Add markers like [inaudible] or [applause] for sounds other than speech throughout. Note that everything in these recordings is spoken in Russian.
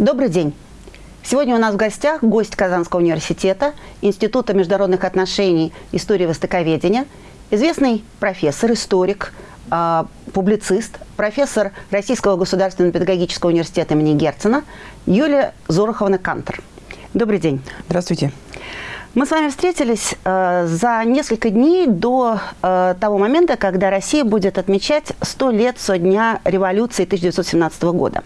Добрый день. Сегодня у нас в гостях гость Казанского университета, Института международных отношений, истории востоковедения, известный профессор, историк, э, публицист, профессор Российского государственного педагогического университета имени Герцена Юлия Зороховна Кантер. Добрый день. Здравствуйте. Мы с вами встретились э, за несколько дней до э, того момента, когда Россия будет отмечать 100 лет со дня революции 1917 года.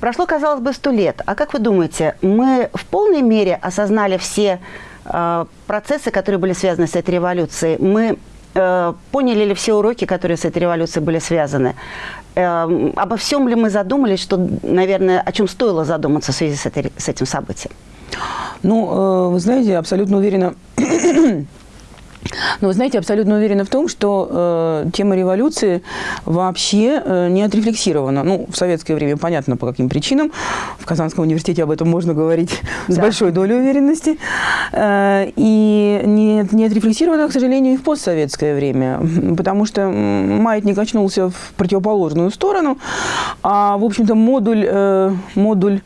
Прошло, казалось бы, 100 лет. А как вы думаете, мы в полной мере осознали все э, процессы, которые были связаны с этой революцией? Мы э, поняли ли все уроки, которые с этой революцией были связаны? Э, обо всем ли мы задумались, что, наверное, о чем стоило задуматься в связи с, этой, с этим событием? Ну, э, вы знаете, абсолютно уверена, но вы знаете, абсолютно уверена в том, что э, тема революции вообще э, не отрефлексирована. Ну, в советское время понятно, по каким причинам. В Казанском университете об этом можно говорить да. с большой долей уверенности. Э, и не, не отрефлексирована, к сожалению, и в постсоветское время. Потому что маятник очнулся в противоположную сторону, а, в общем-то, модуль, э, модуль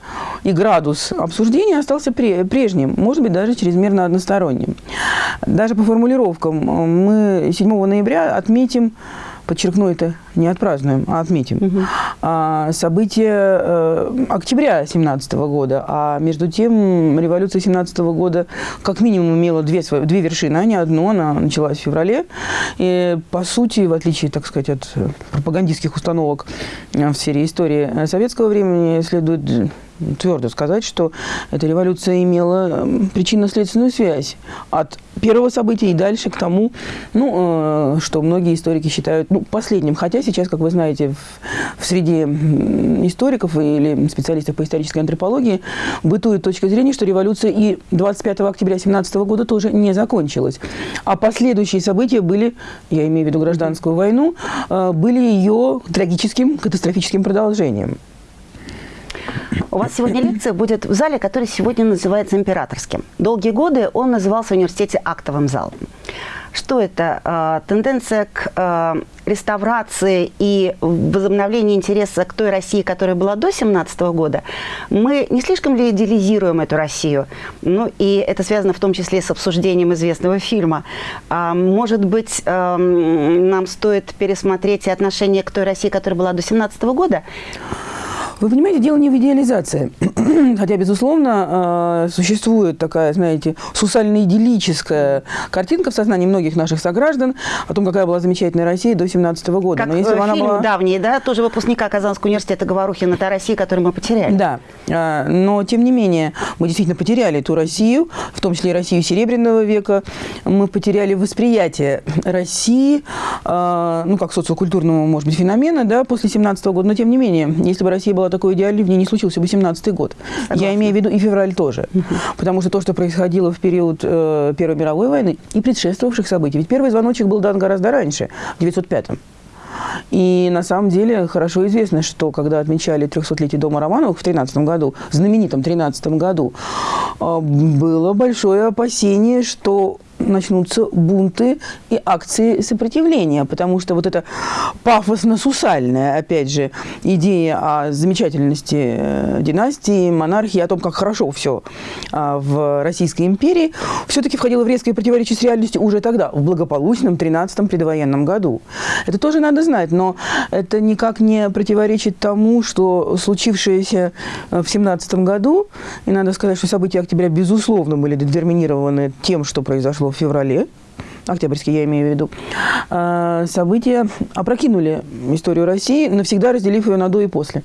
и градус обсуждения остался прежним, может быть, даже чрезмерно односторонним. Даже по формулировкам мы 7 ноября отметим подчеркну это, не отпразднуем, а отметим, угу. а, события э, октября 17 года, а между тем революция 17 года как минимум имела две, две вершины, а не одну, она началась в феврале, и по сути, в отличие, так сказать, от пропагандистских установок в сфере истории советского времени, следует твердо сказать, что эта революция имела причинно-следственную связь от первого события и дальше к тому, ну, э, что многие историки считают ну, последним. Хотя сейчас, как вы знаете, в, в среде историков или специалистов по исторической антропологии бытует точка зрения, что революция и 25 октября 17 года тоже не закончилась. А последующие события были, я имею в виду гражданскую войну, э, были ее трагическим, катастрофическим продолжением. У вас сегодня лекция будет в зале, который сегодня называется императорским. Долгие годы он назывался в университете актовым залом. Что это? Э, тенденция к э, реставрации и возобновлению интереса к той России, которая была до 17 года. Мы не слишком ли идеализируем эту Россию? Ну, и это связано в том числе с обсуждением известного фильма. А, может быть, нам стоит пересмотреть и отношение к той России, которая была до 17 года? Вы понимаете, дело не в идеализации. [clears throat] Хотя, безусловно, э, существует такая, знаете, сусально-идиллическая картинка в сознании многих наших сограждан о том, какая была замечательная Россия до 17 года. Как Но если фильм она была... давний, да, тоже выпускника Казанского университета Говорухина, та Россия, которую мы потеряли. Да, э, но тем не менее мы действительно потеряли ту Россию, в том числе и Россию Серебряного века. Мы потеряли восприятие России, э, ну, как социокультурного, может быть, феномена, да, после 17 года. Но тем не менее, если бы Россия была такой идеальный, в ней не случился бы 17 год. Согласна. Я имею в виду и февраль тоже. Угу. Потому что то, что происходило в период э, Первой мировой войны и предшествовавших событий. Ведь первый звоночек был дан гораздо раньше, в 905-м. И на самом деле хорошо известно, что когда отмечали 300-летие дома Романовых в 13 году, знаменитом 13 году, э, было большое опасение, что начнутся бунты и акции сопротивления, потому что вот эта пафосно-сусальная, опять же, идея о замечательности э, династии, монархии, о том, как хорошо все а, в Российской империи, все-таки входило в резкое противоречие с реальностью уже тогда, в благополучном 13-м предвоенном году. Это тоже надо знать, но это никак не противоречит тому, что случившееся в 17 году, и надо сказать, что события октября, безусловно, были детерминированы тем, что произошло в феврале, октябрьский я имею в виду, а, события опрокинули историю России, навсегда разделив ее на до и после.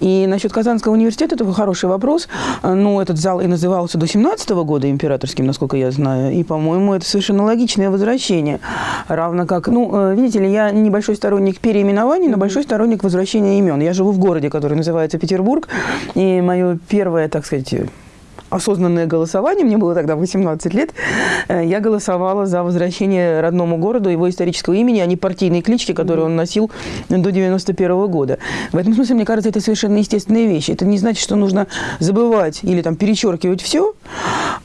И насчет Казанского университета, это хороший вопрос. Ну, этот зал и назывался до 17 -го года императорским, насколько я знаю. И, по-моему, это совершенно логичное возвращение. Равно как, ну, э, видите ли, я небольшой сторонник переименований, но большой сторонник возвращения имен. Я живу в городе, который называется Петербург. И мое первое, так сказать, осознанное голосование, мне было тогда 18 лет, э, я голосовала за возвращение родному городу его исторического имени, а не партийной клички, которую он носил до 91 года. В этом смысле, мне кажется, это совершенно естественная вещь. Это не значит, что нужно забывать или там перечеркивать все,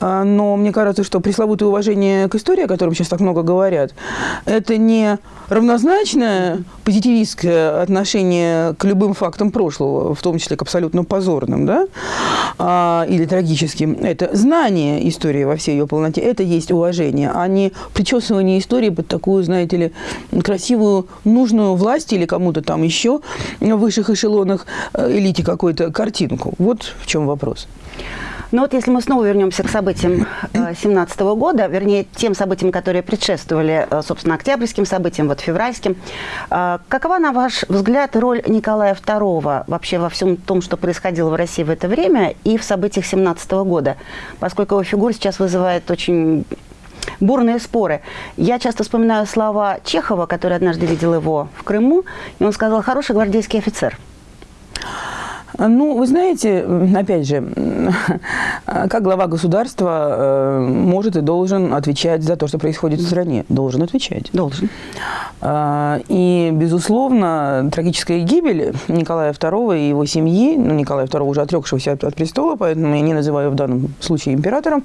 а, но мне кажется, что пресловутое уважение к истории, о котором сейчас так много говорят, это не равнозначное позитивистское отношение к любым фактам прошлого, в том числе к абсолютно позорным, да, а, или трагическим. Это знание истории во всей ее полноте, это есть уважение, а не причесывание истории под такую, знаете ли, красивую, нужную власть или кому-то там еще в высших эшелонах э, элите какую-то картинку. Вот в чем вопрос. Но ну вот если мы снова вернемся к событиям 17 э, года, вернее, тем событиям, которые предшествовали, э, собственно, октябрьским событиям, вот февральским, э, какова, на ваш взгляд, роль Николая II вообще во всем том, что происходило в России в это время и в событиях 17 года? Поскольку его фигура сейчас вызывает очень бурные споры. Я часто вспоминаю слова Чехова, который однажды видел его в Крыму, и он сказал «хороший гвардейский офицер». Ну, вы знаете, опять же, как глава государства э, может и должен отвечать за то, что происходит в стране? Должен отвечать. Должен. А, и, безусловно, трагическая гибель Николая II и его семьи, ну, Николая II уже отрекшегося от, от престола, поэтому я не называю в данном случае императором,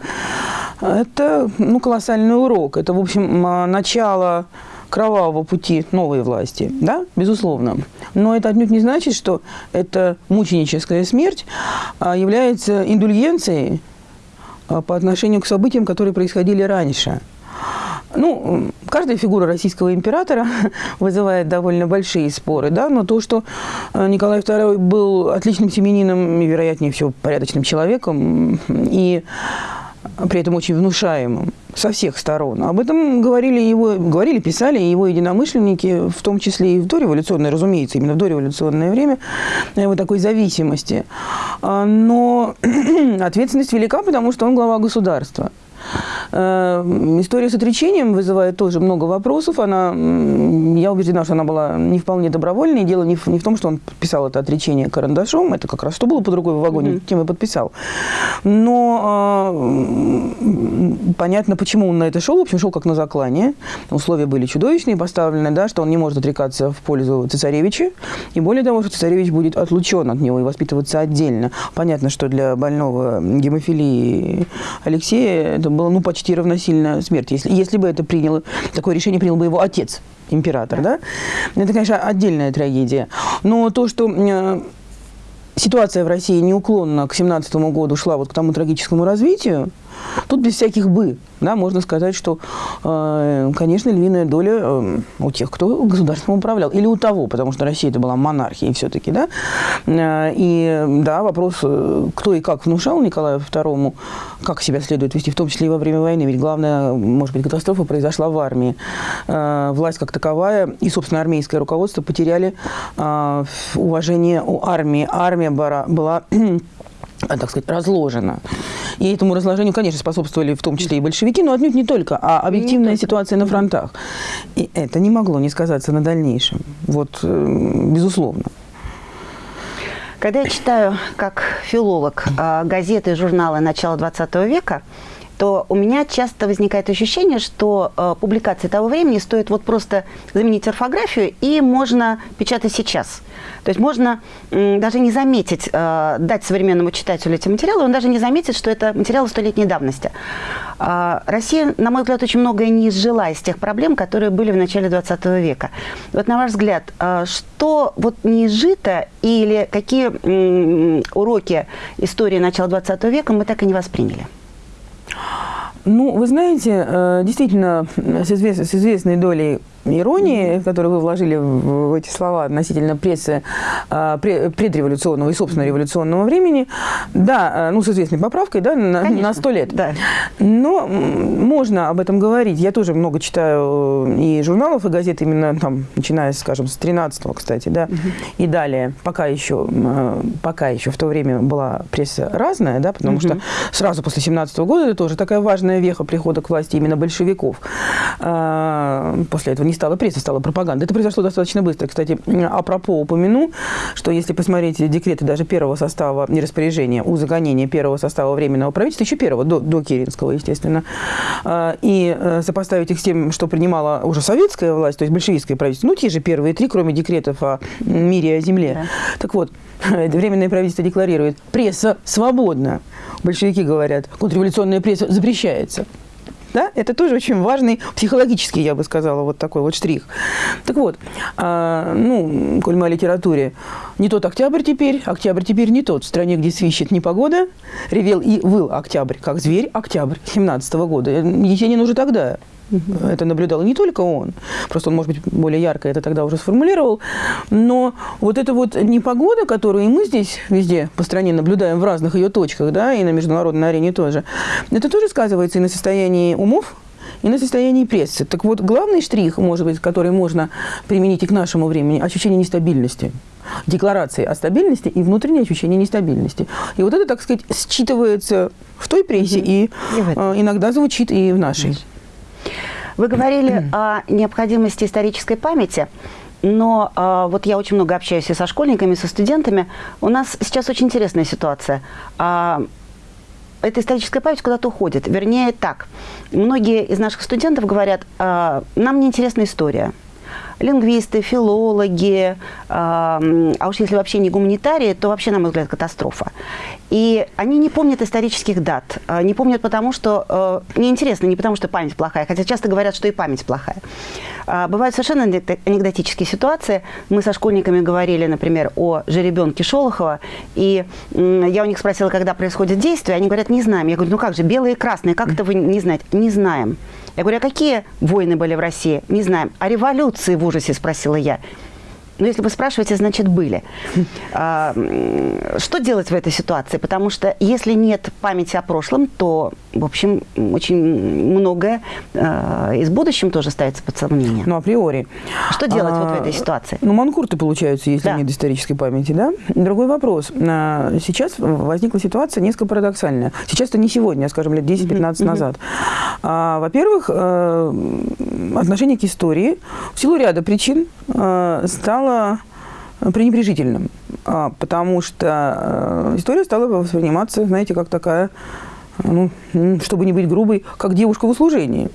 это ну, колоссальный урок. Это, в общем, начало кровавого пути новой власти, да, безусловно. Но это отнюдь не значит, что эта мученическая смерть а, является индульгенцией а, по отношению к событиям, которые происходили раньше. Ну, каждая фигура российского императора [laughs] вызывает довольно большие споры, да, но то, что а, Николай II был отличным семенином и, вероятнее всего, порядочным человеком, и при этом очень внушаемым со всех сторон. Об этом говорили его, говорили, писали его единомышленники, в том числе и в дореволюционное, разумеется, именно в дореволюционное время, его такой зависимости. А, но [clears throat] ответственность велика, потому что он глава государства. Э, история с отречением вызывает тоже много вопросов. Она, я убеждена, что она была не вполне добровольной. Дело не в, не в том, что он подписал это отречение карандашом. Это как раз что было под рукой в вагоне, mm -hmm. тем и подписал. Но э, понятно, почему он на это шел. В общем, шел как на заклание. Условия были чудовищные поставлены, да, что он не может отрекаться в пользу цесаревича. И более того, что цесаревич будет отлучен от него и воспитываться отдельно. Понятно, что для больного гемофилии Алексея это было ну, почти равносильно смерти. Если, если бы это приняло, такое решение принял бы его отец, император, да? Это, конечно, отдельная трагедия. Но то, что э, ситуация в России неуклонно к 17 году шла вот к тому трагическому развитию, тут без всяких «бы» да, можно сказать, что, э, конечно, львиная доля э, у тех, кто государством управлял. Или у того, потому что Россия это была монархией все-таки. Да? Э, и да, вопрос, кто и как внушал Николаю II, как себя следует вести, в том числе и во время войны. Ведь главная, может быть, катастрофа произошла в армии. Власть как таковая и, собственно, армейское руководство потеряли уважение у армии. Армия была так сказать, разложена. И этому разложению, конечно, способствовали в том числе и большевики, но отнюдь не только, а объективная не ситуация на фронтах. И это не могло не сказаться на дальнейшем. Вот, э, безусловно. Когда я читаю, как филолог, э, газеты и журналы начала 20 века, то у меня часто возникает ощущение, что э, публикации того времени стоит вот просто заменить орфографию, и можно печатать сейчас. То есть можно э, даже не заметить, э, дать современному читателю эти материалы, он даже не заметит, что это материалы столетней давности. Э, Россия, на мой взгляд, очень многое не изжила из тех проблем, которые были в начале 20 века. Вот на ваш взгляд, э, что вот не изжито или какие э, уроки истории начала 20 века мы так и не восприняли? Ну, вы знаете, э, действительно, с, извест, с известной долей иронии, которую вы вложили в эти слова относительно прессы а, предреволюционного и, собственно, революционного времени, да, а, ну, с известной поправкой, да, на, на 100 лет. Да. Но можно об этом говорить. Я тоже много читаю э, и журналов, и газет, именно там, начиная, скажем, с 13-го, кстати, да, угу. и далее. Пока еще, э, пока еще в то время была пресса разная, да, потому угу. что сразу после 17 -го года это тоже такая важная веха прихода к власти именно большевиков. А, после этого не не стала пресса, стала пропаганда. Это произошло достаточно быстро. Кстати, апропо упомяну, что если посмотреть декреты даже первого состава, не распоряжения, узаконения первого состава Временного правительства, еще первого, до, до Керенского, естественно, а, и э, сопоставить их с тем, что принимала уже советская власть, то есть большевистское правительство, ну, те же первые три, кроме декретов о мире и о земле. Да. Так вот, [laughs] Временное правительство декларирует, пресса свободна. Большевики говорят, контрреволюционная пресса запрещается. Да? Это тоже очень важный психологический, я бы сказала, вот такой вот штрих. Так вот, а, ну, коль мы о литературе, не тот октябрь теперь, октябрь теперь не тот. В стране, где свищет непогода, ревел и выл октябрь, как зверь октябрь 17 -го года. Есенин уже тогда это наблюдал не только он, просто он, может быть, более ярко это тогда уже сформулировал. Но вот эта вот непогода, которую и мы здесь везде по стране наблюдаем в разных ее точках, да, и на международной арене тоже, это тоже сказывается и на состоянии умов, и на состоянии прессы. Так вот, главный штрих, может быть, который можно применить и к нашему времени, ощущение нестабильности декларации о стабильности и внутреннее ощущение нестабильности. И вот это, так сказать, считывается в той прессе угу. и, и э, иногда звучит и в нашей. Вы говорили о необходимости исторической памяти. Но э, вот я очень много общаюсь и со школьниками, и со студентами. У нас сейчас очень интересная ситуация. Э, эта историческая память куда-то уходит. Вернее, так. Многие из наших студентов говорят, э, нам неинтересна история лингвисты, филологи, а уж если вообще не гуманитарии, то вообще, на мой взгляд, катастрофа. И они не помнят исторических дат, а, не помнят потому, что э, неинтересно, не потому, что память плохая, хотя часто говорят, что и память плохая. А, бывают совершенно анекдотические ситуации. Мы со школьниками говорили, например, о жеребенке Шолохова, и я у них спросила, когда происходит действие, они говорят, не знаем. Я говорю, ну как же, белые и красные, как это вы не знаете? Не знаем. Я говорю, а какие войны были в России? Не знаем. А революции в ужасе, спросила я. Ну, если вы спрашиваете, значит, были. [laughs] А, что делать в этой ситуации? Потому что если нет памяти о прошлом, то, в общем, очень многое э, из будущем тоже ставится под сомнение. Ну, априори. Что делать а, вот в этой ситуации? Ну, манкурты получаются, если да. нет исторической памяти, да? Другой вопрос. А, сейчас возникла ситуация несколько парадоксальная. Сейчас это не сегодня, а, скажем, лет 10-15 mm -hmm. назад. А, Во-первых, э, отношение к истории в силу ряда причин э, стало пренебрежительным, а, потому что э, история стала восприниматься, знаете, как такая, ну, чтобы не быть грубой, как девушка в услужении.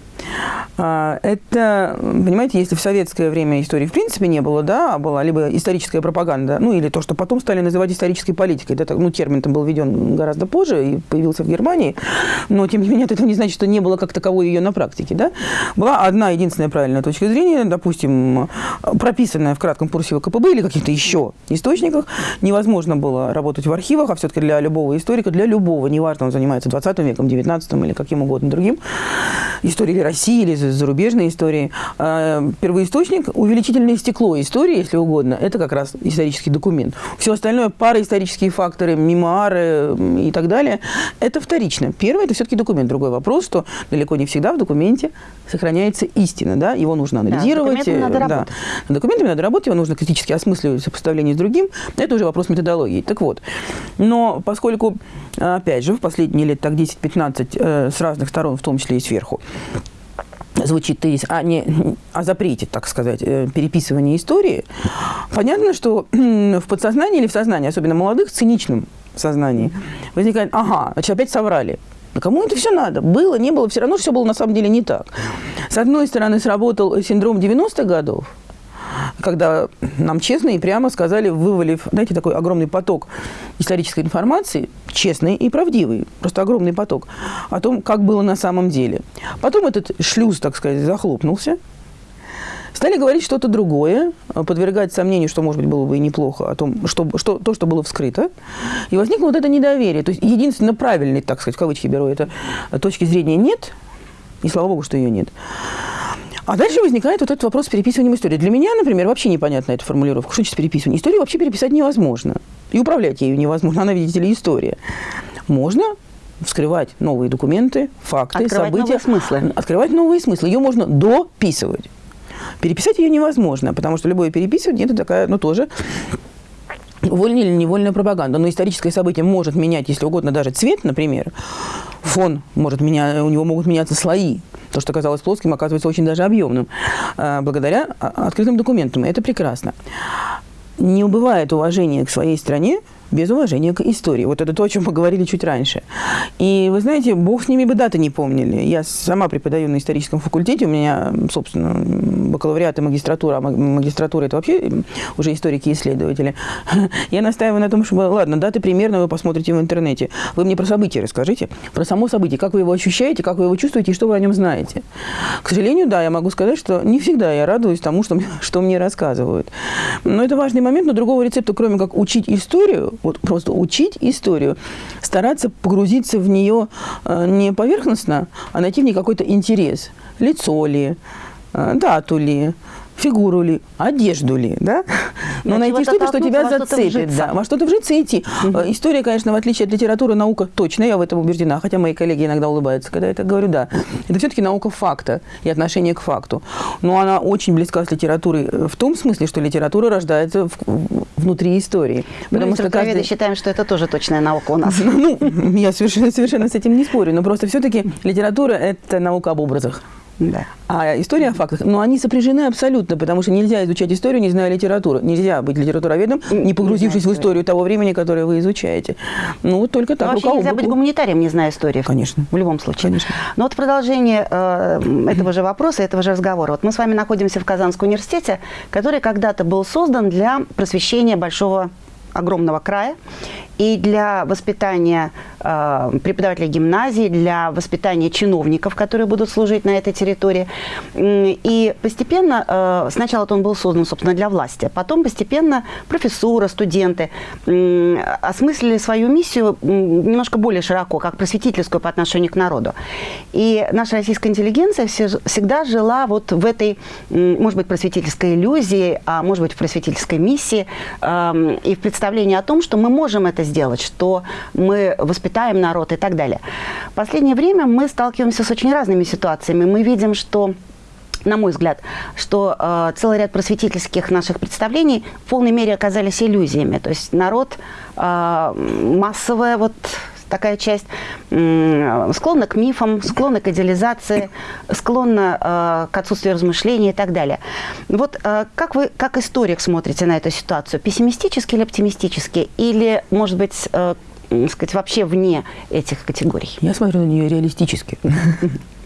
А, это, понимаете, если в советское время истории в принципе не было, да, а была либо историческая пропаганда, ну или то, что потом стали называть исторической политикой, да, ну термин там был введен гораздо позже и появился в Германии, но тем не менее это не значит, что не было как таковой ее на практике, да. Была одна единственная правильная точка зрения, допустим, прописанная в кратком курсе ВКПБ или каких-то еще источниках, невозможно было работать в архивах, а все-таки для любого историка, для любого, неважно, он занимается 20 веком, 19 или каким угодно другим, истории России или зарубежной истории. А, первоисточник – увеличительное стекло истории, если угодно, это как раз исторический документ. Все остальное – параисторические факторы, мемуары и так далее – это вторично. Первое – это все-таки документ. Другой вопрос, что далеко не всегда в документе сохраняется истина, да, его нужно анализировать. Да, надо да. работать. Над документами надо работать, его нужно критически осмысливать в сопоставлении с другим. Это уже вопрос методологии. Так вот, но поскольку, опять же, в последние лет так 10-15 э, с разных сторон, в том числе и сверху, звучит тезис о, не, о запрете, так сказать, э, переписывания истории, понятно, что в подсознании или в сознании, особенно молодых, циничном сознании, возникает, ага, значит, опять соврали. Да кому это все надо? Было, не было, все равно все было на самом деле не так. С одной стороны, сработал синдром 90-х годов, когда нам честно и прямо сказали, вывалив, знаете, такой огромный поток исторической информации, честный и правдивый, просто огромный поток, о том, как было на самом деле. Потом этот шлюз, так сказать, захлопнулся, Стали говорить что-то другое, подвергать сомнению, что, может быть, было бы и неплохо, о том, что, что, то, что было вскрыто. И возникло вот это недоверие. То есть, единственно правильный, так сказать, в кавычки беру, это точки зрения нет, и слава богу, что ее нет. А дальше возникает вот этот вопрос с переписыванием истории. Для меня, например, вообще непонятна эта формулировка. Что значит переписывание? Историю вообще переписать невозможно. И управлять ею невозможно. Она, видите ли, история. Можно вскрывать новые документы, факты, открывать события. Открывать новые смыслы. Открывать новые смыслы. Ее можно дописывать. Переписать ее невозможно, потому что любое переписывание – это такая, ну, тоже вольная или невольная пропаганда. Но историческое событие может менять, если угодно, даже цвет, например. Фон может менять, у него могут меняться слои То, что казалось плоским, оказывается очень даже объемным, э, благодаря открытым документам. Это прекрасно. Не убывает уважение к своей стране, без уважения к истории. Вот это то, о чем мы говорили чуть раньше. И вы знаете, бог с ними бы даты не помнили. Я сама преподаю на историческом факультете, у меня, собственно, бакалавриат и магистратура, а магистратура это вообще уже историки и исследователи. [laughs] Я настаиваю на том, чтобы, ладно, даты примерно вы посмотрите в интернете. Вы мне про события расскажите, про само событие, как вы его ощущаете, как вы его чувствуете и что вы о нем знаете. К сожалению, да, я могу сказать, что не всегда я радуюсь тому, что, [laughs] что мне рассказывают. Но это важный момент, но другого рецепта, кроме как учить историю, вот просто учить историю, стараться погрузиться в нее э, не поверхностно, а найти в ней какой-то интерес. Лицо ли, э, дату ли, фигуру ли, одежду ли, да? Но да, найти что-то, что тебя зацепит, да, во что-то вжиться идти. Угу. История, конечно, в отличие от литературы, наука точно, я в этом убеждена, хотя мои коллеги иногда улыбаются, когда я это говорю, да. Это все-таки наука факта и отношение к факту. Но она очень близка с литературой в том смысле, что литература рождается в, внутри истории. Ну, потому что каждый... считаем, что это тоже точная наука у нас. [laughs] Ну, я совершенно, совершенно с этим не спорю, но просто все-таки литература – это наука об образах. Да. А история о фактах, но они сопряжены абсолютно, потому что нельзя изучать историю, не зная литературы. Нельзя быть литературоведом, не погрузившись не в историю того времени, которое вы изучаете. Ну, вот только так. Но вообще нельзя быть гуманитарием, не зная истории. Конечно. В любом случае. Конечно. Но вот продолжение э, этого же вопроса, этого же разговора. Вот мы с вами находимся в Казанском университете, который когда-то был создан для просвещения большого огромного края и для воспитания э, преподавателей гимназии, для воспитания чиновников, которые будут служить на этой территории. И постепенно, э, сначала он был создан, собственно, для власти, потом постепенно профессура, студенты э, осмыслили свою миссию немножко более широко, как просветительскую по отношению к народу. И наша российская интеллигенция всегда жила вот в этой, может быть, просветительской иллюзии, а может быть, в просветительской миссии э, и в представлении о том, что мы можем это сделать, что мы воспитаем народ и так далее. В последнее время мы сталкиваемся с очень разными ситуациями. Мы видим, что на мой взгляд, что э, целый ряд просветительских наших представлений в полной мере оказались иллюзиями. То есть народ э, массовая вот такая часть склонна к мифам, склонна к идеализации, склонна э, к отсутствию размышлений и так далее. Вот э, как вы, как историк, смотрите на эту ситуацию? Пессимистически или оптимистически? Или, может быть, э, сказать, вообще вне этих категорий? Я смотрю на нее реалистически. [laughs]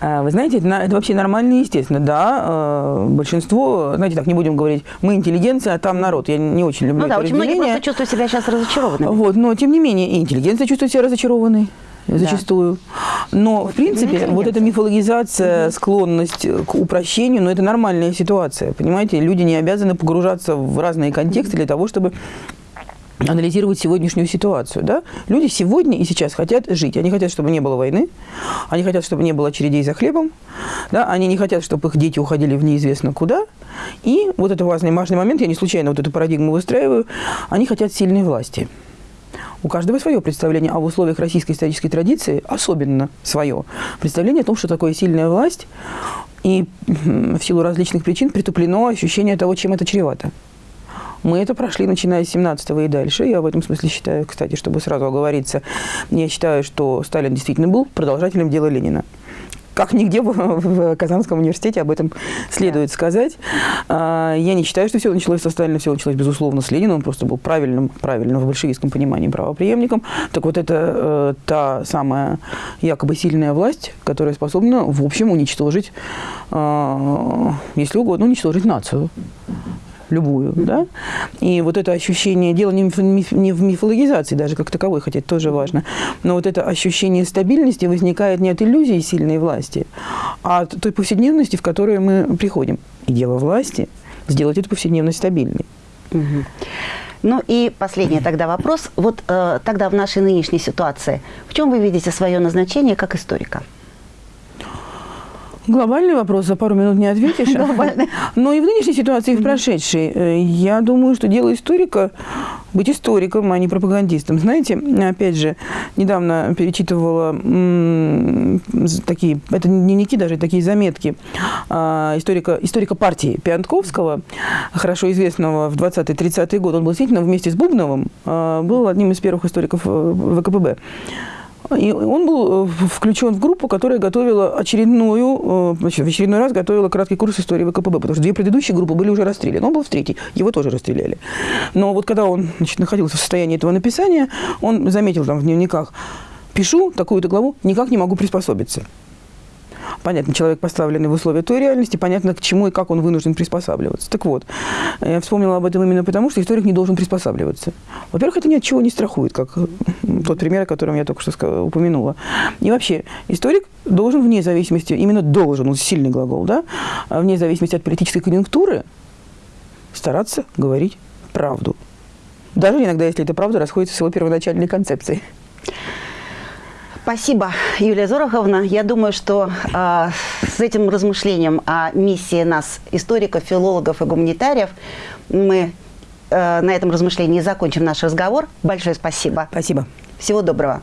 А, вы знаете, это, вообще нормально и естественно. Да, э, большинство, знаете, так не будем говорить, мы интеллигенция, а там народ. Я не очень люблю ну, да, очень многие просто чувствуют себя сейчас разочарованными. Вот, но тем не менее, и интеллигенция чувствует себя разочарованной зачастую. Да. Но, в принципе, вот эта мифологизация, угу. склонность к упрощению, ну, это нормальная ситуация, понимаете? Люди не обязаны погружаться в разные контексты для того, чтобы анализировать сегодняшнюю ситуацию. Да? Люди сегодня и сейчас хотят жить. Они хотят, чтобы не было войны, они хотят, чтобы не было очередей за хлебом, да? они не хотят, чтобы их дети уходили в неизвестно куда. И вот это важный, важный момент, я не случайно вот эту парадигму выстраиваю, они хотят сильной власти. У каждого свое представление, а в условиях российской исторической традиции особенно свое представление о том, что такое сильная власть, и в силу различных причин притуплено ощущение того, чем это чревато. Мы это прошли, начиная с 17-го и дальше. Я в этом смысле считаю, кстати, чтобы сразу оговориться, я считаю, что Сталин действительно был продолжателем дела Ленина как нигде в Казанском университете об этом следует да. сказать. А, я не считаю, что все началось со Сталина, все началось, безусловно, с Ленина. Он просто был правильным, правильным в большевистском понимании правоприемником. Так вот, это э, та самая якобы сильная власть, которая способна, в общем, уничтожить, э, если угодно, уничтожить нацию любую, да, и вот это ощущение, дело не в, не в мифологизации даже как таковой, хотя это тоже важно, но вот это ощущение стабильности возникает не от иллюзии сильной власти, а от той повседневности, в которую мы приходим. И дело власти – сделать эту повседневность стабильной. Угу. Ну и последний тогда вопрос. Вот э, тогда в нашей нынешней ситуации, в чем вы видите свое назначение как историка? Глобальный вопрос за пару минут не ответишь. Но и в нынешней ситуации, и в прошедшей, э, я думаю, что дело историка быть историком, а не пропагандистом. Знаете, опять же, недавно перечитывала такие, это дневники даже, такие заметки а, историка, историка партии Пиантковского, хорошо известного в 20-30-е годы. Он был действительно вместе с Бубновым, а, был одним из первых историков э, ВКПБ. И он был э, включен в группу, которая готовила очередную, э, в очередной раз готовила краткий курс истории ВКПБ, потому что две предыдущие группы были уже расстреляны. Он был в третьей, его тоже расстреляли. Но вот когда он значит, находился в состоянии этого написания, он заметил там в дневниках, пишу такую-то главу, никак не могу приспособиться. Понятно, человек, поставленный в условия той реальности, понятно, к чему и как он вынужден приспосабливаться. Так вот, я вспомнила об этом именно потому, что историк не должен приспосабливаться. Во-первых, это ни от чего не страхует, как тот пример, о котором я только что упомянула. И вообще, историк должен вне зависимости, именно должен, он сильный глагол, да, вне зависимости от политической конъюнктуры стараться говорить правду. Даже иногда, если эта правда расходится с его первоначальной концепцией. Спасибо, Юлия Зороховна. Я думаю, что э, с этим размышлением о миссии нас, историков, филологов и гуманитариев, мы э, на этом размышлении закончим наш разговор. Большое спасибо. Спасибо. Всего доброго.